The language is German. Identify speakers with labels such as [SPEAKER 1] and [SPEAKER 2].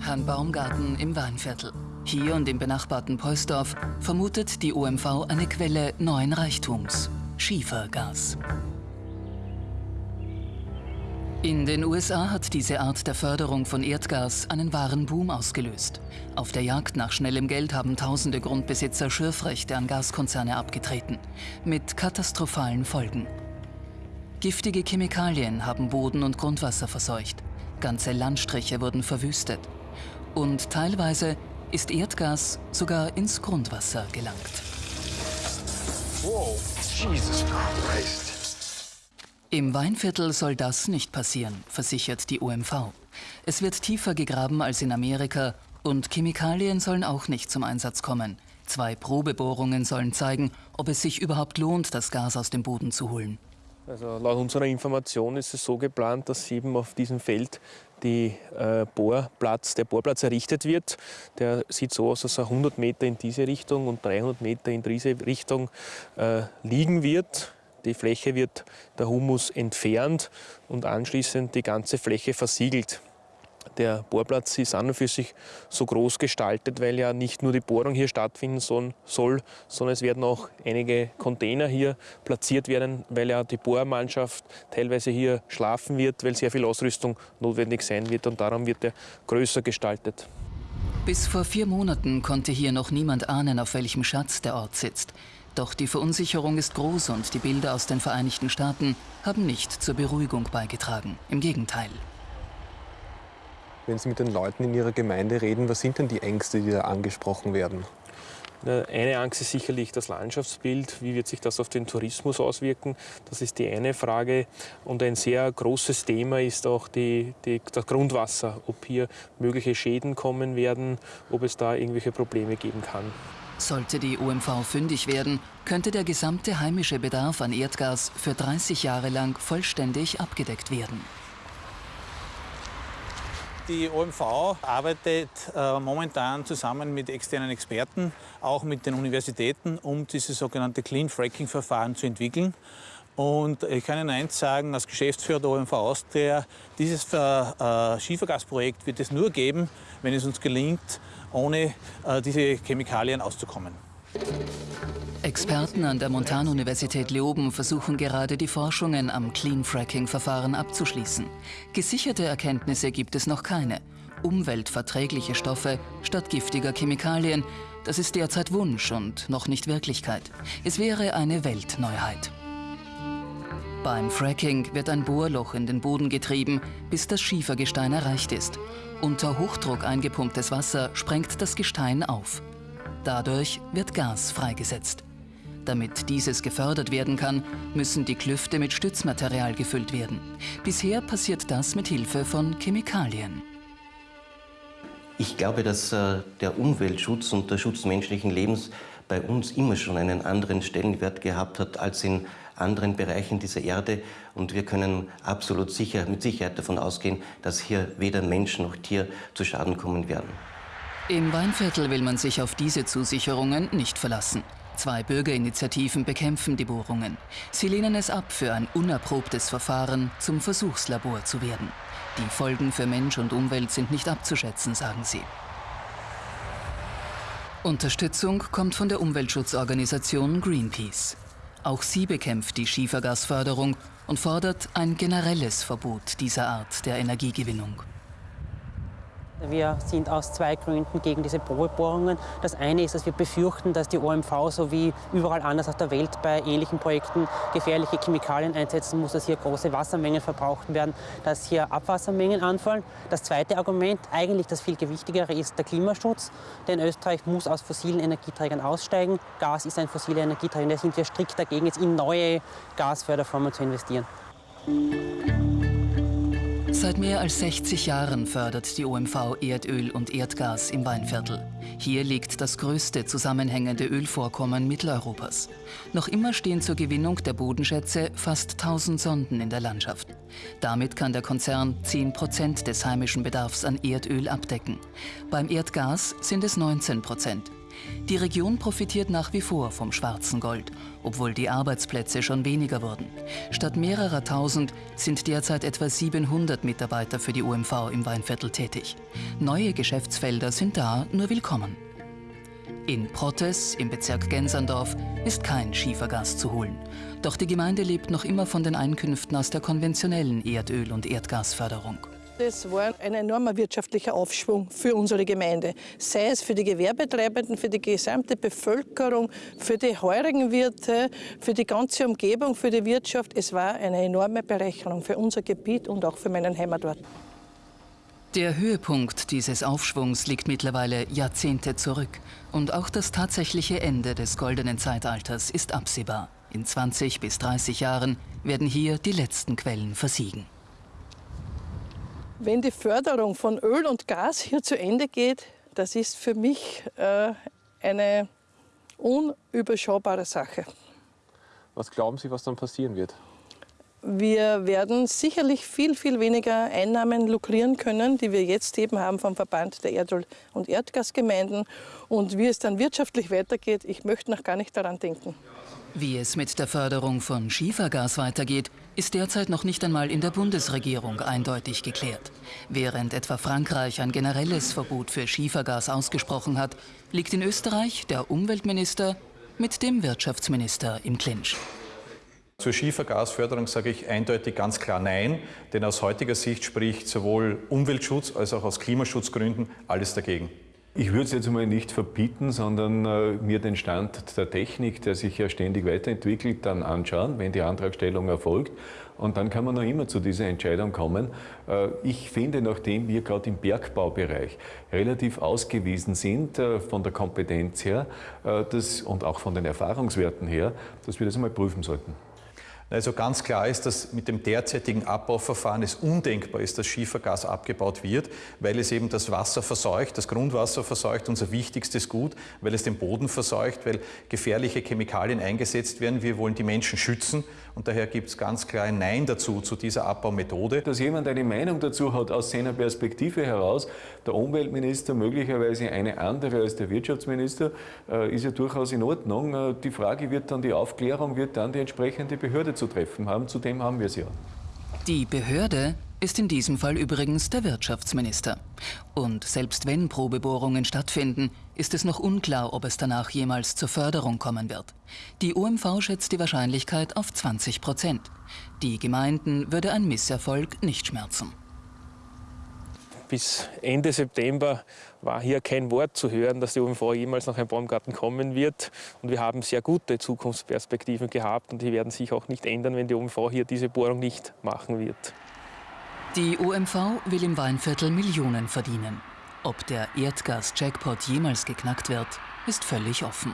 [SPEAKER 1] Herrn Baumgarten im Weinviertel. Hier und im benachbarten Poisdorf vermutet die OMV eine Quelle neuen Reichtums, Schiefergas. In den USA hat diese Art der Förderung von Erdgas einen wahren Boom ausgelöst. Auf der Jagd nach schnellem Geld haben tausende Grundbesitzer Schürfrechte an Gaskonzerne abgetreten. Mit katastrophalen Folgen. Giftige Chemikalien haben Boden und Grundwasser verseucht. Ganze Landstriche wurden verwüstet. Und teilweise ist Erdgas sogar ins Grundwasser gelangt.
[SPEAKER 2] Wow, Jesus Christ.
[SPEAKER 1] Im Weinviertel soll das nicht passieren, versichert die OMV. Es wird tiefer gegraben als in Amerika und Chemikalien sollen auch nicht zum Einsatz kommen. Zwei Probebohrungen sollen zeigen, ob es sich überhaupt lohnt, das Gas aus dem Boden zu holen.
[SPEAKER 3] Also laut unserer Information ist es so geplant, dass eben auf diesem Feld die, äh, Bohrplatz, der Bohrplatz errichtet wird. Der sieht so aus, dass er 100 Meter in diese Richtung und 300 Meter in diese Richtung äh, liegen wird. Die Fläche wird der Humus entfernt und anschließend die ganze Fläche versiegelt. Der Bohrplatz ist an und für sich so groß gestaltet, weil ja nicht nur die Bohrung hier stattfinden soll, sondern es werden auch einige Container hier platziert werden, weil ja die Bohrmannschaft teilweise hier schlafen wird, weil sehr viel Ausrüstung notwendig sein wird und darum wird er größer gestaltet.
[SPEAKER 1] Bis vor vier Monaten konnte hier noch niemand ahnen, auf welchem Schatz der Ort sitzt. Doch die Verunsicherung ist groß und die Bilder aus den Vereinigten Staaten haben nicht zur Beruhigung beigetragen. Im Gegenteil.
[SPEAKER 4] Wenn Sie mit den Leuten in Ihrer Gemeinde reden, was sind denn die Ängste, die da angesprochen werden?
[SPEAKER 3] Eine Angst ist sicherlich das Landschaftsbild. Wie wird sich das auf den Tourismus auswirken? Das ist die eine Frage. Und ein sehr großes Thema ist auch die, die, das Grundwasser. Ob hier mögliche Schäden kommen werden, ob es da irgendwelche Probleme geben kann.
[SPEAKER 1] Sollte die OMV fündig werden, könnte der gesamte heimische Bedarf an Erdgas für 30 Jahre lang vollständig abgedeckt werden.
[SPEAKER 5] Die OMV arbeitet äh, momentan zusammen mit externen Experten, auch mit den Universitäten, um dieses sogenannte Clean Fracking-Verfahren zu entwickeln. Und ich kann Ihnen eins sagen, als Geschäftsführer der OMV Austria, dieses äh, Schiefergasprojekt wird es nur geben, wenn es uns gelingt, ohne äh, diese Chemikalien auszukommen.
[SPEAKER 1] Experten an der Montanuniversität Leoben versuchen gerade, die Forschungen am Clean Fracking-Verfahren abzuschließen. Gesicherte Erkenntnisse gibt es noch keine. Umweltverträgliche Stoffe statt giftiger Chemikalien, das ist derzeit Wunsch und noch nicht Wirklichkeit. Es wäre eine Weltneuheit. Beim Fracking wird ein Bohrloch in den Boden getrieben, bis das Schiefergestein erreicht ist. Unter Hochdruck eingepumptes Wasser sprengt das Gestein auf. Dadurch wird Gas freigesetzt. Damit dieses gefördert werden kann, müssen die Klüfte mit Stützmaterial gefüllt werden. Bisher passiert das mit Hilfe von Chemikalien.
[SPEAKER 6] Ich glaube, dass äh, der Umweltschutz und der Schutz menschlichen Lebens bei uns immer schon einen anderen Stellenwert gehabt hat als in anderen Bereichen dieser Erde. Und wir können absolut sicher, mit Sicherheit davon ausgehen, dass hier weder Mensch noch Tier zu Schaden kommen werden.
[SPEAKER 1] Im Weinviertel will man sich auf diese Zusicherungen nicht verlassen. Zwei Bürgerinitiativen bekämpfen die Bohrungen. Sie lehnen es ab, für ein unerprobtes Verfahren zum Versuchslabor zu werden. Die Folgen für Mensch und Umwelt sind nicht abzuschätzen, sagen sie. Unterstützung kommt von der Umweltschutzorganisation Greenpeace. Auch sie bekämpft die Schiefergasförderung und fordert ein generelles Verbot dieser Art der Energiegewinnung.
[SPEAKER 7] Wir sind aus zwei Gründen gegen diese Probebohrungen. Das eine ist, dass wir befürchten, dass die OMV so wie überall anders auf der Welt bei ähnlichen Projekten gefährliche Chemikalien einsetzen muss, dass hier große Wassermengen verbraucht werden, dass hier Abwassermengen anfallen. Das zweite Argument, eigentlich das viel gewichtigere, ist der Klimaschutz. Denn Österreich muss aus fossilen Energieträgern aussteigen. Gas ist ein fossiler Energieträger. Da sind wir strikt dagegen, jetzt in neue Gasförderformen zu investieren.
[SPEAKER 1] Seit mehr als 60 Jahren fördert die OMV Erdöl und Erdgas im Weinviertel. Hier liegt das größte zusammenhängende Ölvorkommen Mitteleuropas. Noch immer stehen zur Gewinnung der Bodenschätze fast 1000 Sonden in der Landschaft. Damit kann der Konzern 10 Prozent des heimischen Bedarfs an Erdöl abdecken. Beim Erdgas sind es 19 Prozent. Die Region profitiert nach wie vor vom schwarzen Gold, obwohl die Arbeitsplätze schon weniger wurden. Statt mehrerer tausend sind derzeit etwa 700 Mitarbeiter für die UMV im Weinviertel tätig. Neue Geschäftsfelder sind da nur willkommen. In Prottes im Bezirk Genserndorf ist kein Schiefergas zu holen. Doch die Gemeinde lebt noch immer von den Einkünften aus der konventionellen Erdöl- und Erdgasförderung.
[SPEAKER 8] Das war ein enormer wirtschaftlicher Aufschwung für unsere Gemeinde. Sei es für die Gewerbetreibenden, für die gesamte Bevölkerung, für die heurigen Wirte, für die ganze Umgebung, für die Wirtschaft. Es war eine enorme Berechnung für unser Gebiet und auch für meinen Heimatort.
[SPEAKER 1] Der Höhepunkt dieses Aufschwungs liegt mittlerweile Jahrzehnte zurück. Und auch das tatsächliche Ende des goldenen Zeitalters ist absehbar. In 20 bis 30 Jahren werden hier die letzten Quellen versiegen.
[SPEAKER 8] Wenn die Förderung von Öl und Gas hier zu Ende geht, das ist für mich äh, eine unüberschaubare Sache.
[SPEAKER 4] Was glauben Sie, was dann passieren wird?
[SPEAKER 8] Wir werden sicherlich viel, viel weniger Einnahmen lukrieren können, die wir jetzt eben haben vom Verband der Erdöl- und Erdgasgemeinden. Und wie es dann wirtschaftlich weitergeht, ich möchte noch gar nicht daran denken.
[SPEAKER 1] Wie es mit der Förderung von Schiefergas weitergeht, ist derzeit noch nicht einmal in der Bundesregierung eindeutig geklärt. Während etwa Frankreich ein generelles Verbot für Schiefergas ausgesprochen hat, liegt in Österreich der Umweltminister mit dem Wirtschaftsminister im Clinch.
[SPEAKER 9] Zur Schiefergasförderung sage ich eindeutig ganz klar Nein, denn aus heutiger Sicht spricht sowohl Umweltschutz als auch aus Klimaschutzgründen alles dagegen.
[SPEAKER 10] Ich würde es jetzt mal nicht verbieten, sondern äh, mir den Stand der Technik, der sich ja ständig weiterentwickelt, dann anschauen, wenn die Antragstellung erfolgt. Und dann kann man noch immer zu dieser Entscheidung kommen. Äh, ich finde, nachdem wir gerade im Bergbaubereich relativ ausgewiesen sind äh, von der Kompetenz her das, und auch von den Erfahrungswerten her, dass wir das einmal prüfen sollten.
[SPEAKER 9] Also ganz klar ist, dass mit dem derzeitigen Abbauverfahren es undenkbar ist, dass Schiefergas abgebaut wird, weil es eben das Wasser verseucht, das Grundwasser verseucht, unser wichtigstes Gut, weil es den Boden verseucht, weil gefährliche Chemikalien eingesetzt werden. Wir wollen die Menschen schützen und daher gibt es ganz klar ein Nein dazu, zu dieser Abbaumethode.
[SPEAKER 10] Dass jemand eine Meinung dazu hat aus seiner Perspektive heraus, der Umweltminister möglicherweise eine andere als der Wirtschaftsminister, äh, ist ja durchaus in Ordnung. Äh, die Frage wird dann, die Aufklärung wird dann die entsprechende Behörde zu treffen haben. Zudem haben wir es ja.
[SPEAKER 1] Die Behörde ist in diesem Fall übrigens der Wirtschaftsminister. Und selbst wenn Probebohrungen stattfinden, ist es noch unklar, ob es danach jemals zur Förderung kommen wird. Die OMV schätzt die Wahrscheinlichkeit auf 20 Prozent. Die Gemeinden würde ein Misserfolg nicht schmerzen.
[SPEAKER 3] Bis Ende September war hier kein Wort zu hören, dass die OMV jemals nach einem Baumgarten kommen wird. Und wir haben sehr gute Zukunftsperspektiven gehabt und die werden sich auch nicht ändern, wenn die OMV hier diese Bohrung nicht machen wird.
[SPEAKER 1] Die OMV will im Weinviertel Millionen verdienen. Ob der Erdgas-Jackpot jemals geknackt wird, ist völlig offen.